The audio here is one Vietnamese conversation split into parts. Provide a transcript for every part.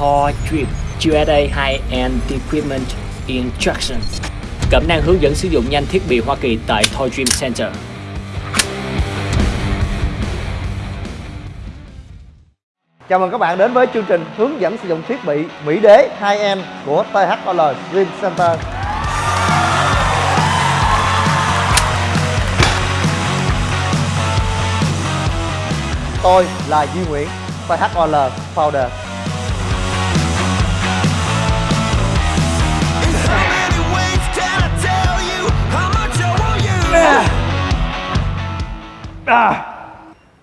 Thor Dream USA High-End Equipment Instruction Cẩm năng hướng dẫn sử dụng nhanh thiết bị Hoa Kỳ tại Thor Dream Center Chào mừng các bạn đến với chương trình hướng dẫn sử dụng thiết bị Mỹ Đế 2M của THOL Dream Center. Tôi là Duy Nguyễn, THOL Founder.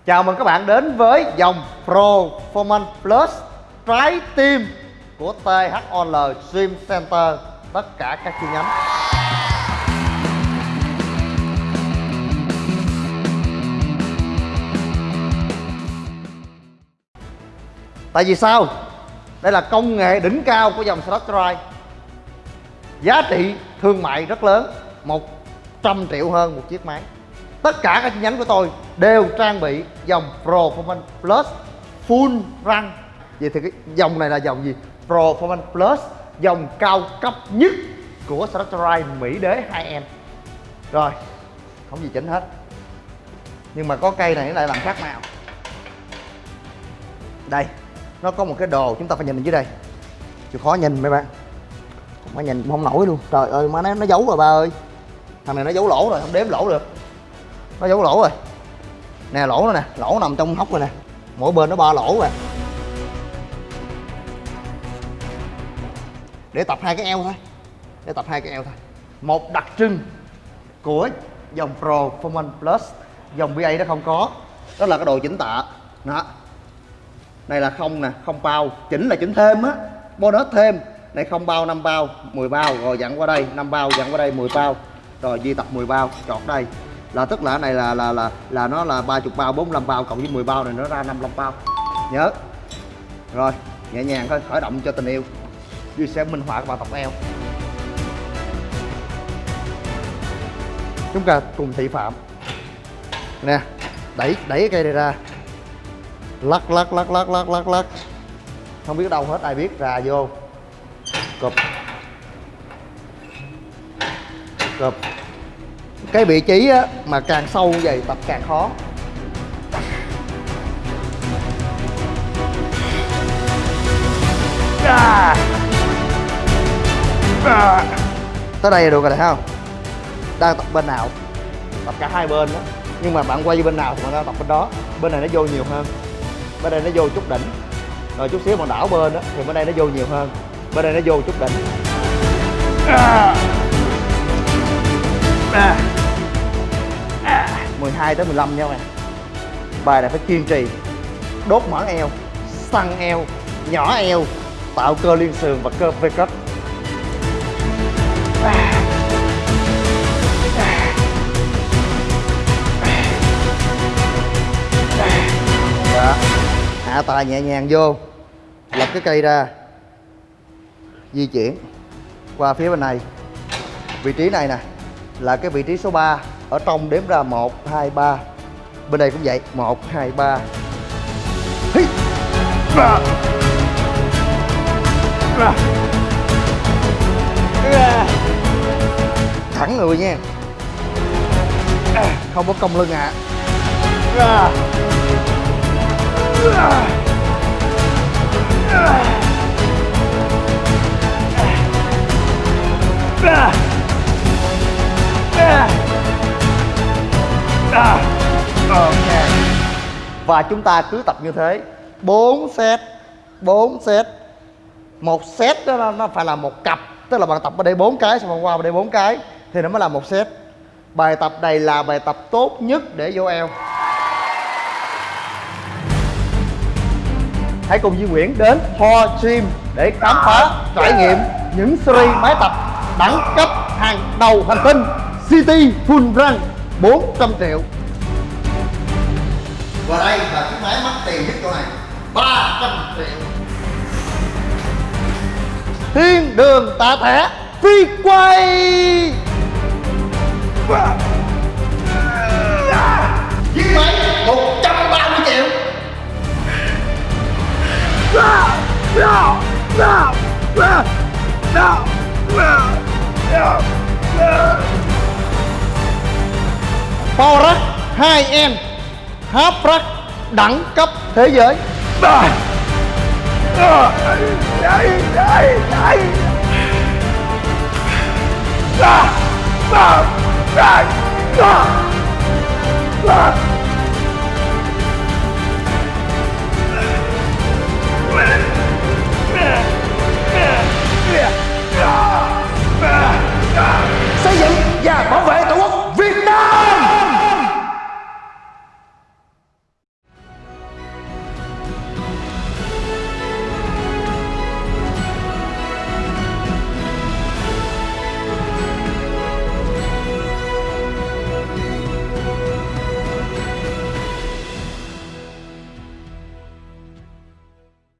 Chào mừng các bạn đến với dòng Performance Plus trái tim của THOL Gym Center, tất cả các chi nhánh. Tại vì sao? Đây là công nghệ đỉnh cao của dòng Stock Drive Giá trị thương mại rất lớn 100 triệu hơn một chiếc máy tất cả các chi nhánh của tôi đều trang bị dòng Performance Plus full răng. Vậy thì cái dòng này là dòng gì? Performance Plus, dòng cao cấp nhất của Straterai Mỹ Đế 2M rồi, không gì chỉnh hết. Nhưng mà có cây này nó lại làm khác màu. Đây, nó có một cái đồ chúng ta phải nhìn dưới đây. Chịu khó nhìn mấy bạn. Mà nhìn, không nổi luôn. Trời ơi, má nó nó giấu rồi ba ơi. Thằng này nó giấu lỗ rồi, không đếm lỗ được nó giấu lỗ rồi. Nè, lỗ nó nè. Lỗ nằm trong hốc rồi nè. Mỗi bên nó ba lỗ rồi. Để tập hai cái eo thôi. Để tập hai cái eo thôi. Một đặc trưng của dòng Pro Performance Plus, dòng BA nó không có. Đó là cái đồ chỉnh tạ. Đó. Này là không nè, không bao. Chỉnh là chỉnh thêm á. Bonus thêm. Này không bao 5 bao 10 bao. Rồi dặn qua đây 5 bao dặn qua đây 10 bao. Rồi di tập 10 bao, chọt đây là tức là này là là là là nó là 30 bao 45 bao cộng với 10 bao này nó ra 55 bao. Nhớ. Rồi, nhẹ nhàng thôi, khởi động cho tình yêu. Duy sẽ minh họa các bạn tập eo. Chúng ta cùng thị phạm. Nè, đẩy đẩy cái cây này ra. Lắc lắc lắc lắc lắc lắc lắc. Không biết đâu hết, ai biết, ra vô. Cụp. Cụp cái vị trí á, mà càng sâu như vậy tập càng khó à. À. tới đây là được rồi thấy không đang tập bên nào tập cả hai bên đó nhưng mà bạn quay bên nào thì bạn đang tập bên đó bên này nó vô nhiều hơn bên đây nó vô chút đỉnh rồi chút xíu bạn đảo bên đó thì bên đây nó vô nhiều hơn bên đây nó vô chút đỉnh à. À. 12 tới 15 nha các bạn. Bài này phải kiên trì. Đốt mỡ eo, săn eo, nhỏ eo, tạo cơ liên sườn và cơ V cấp Đó. Dạ. hạ tài nhẹ nhàng vô, lập cái cây ra. Di chuyển qua phía bên này. Vị trí này nè, là cái vị trí số 3 ở trong đếm ra 1 2 3 bên đây cũng vậy 1 2 3 Hí. Ba. Ba. thẳng người nha không có cong lưng ạ à. À. Ok. Và chúng ta cứ tập như thế. 4 set 4 set. Một set đó nó phải là một cặp. Tức là bạn tập ở đây 4 cái Xong bạn qua ở đây 4 cái. Thì nó mới là một set. Bài tập này là bài tập tốt nhất để vô eo. Hãy cùng Duy Nguyễn đến Ho Gym Để khám phá, trải nghiệm những series máy tập đẳng cấp hàng đầu hành tinh City Full Run 400 triệu. Và đây là chiếc máy mắc tiền nhất chỗ này. 300 triệu. Thiên đường tạ thẻ phi quay. Chiếc máy 130 triệu. Power 2N Hấp Rack đẳng cấp thế giới Ah!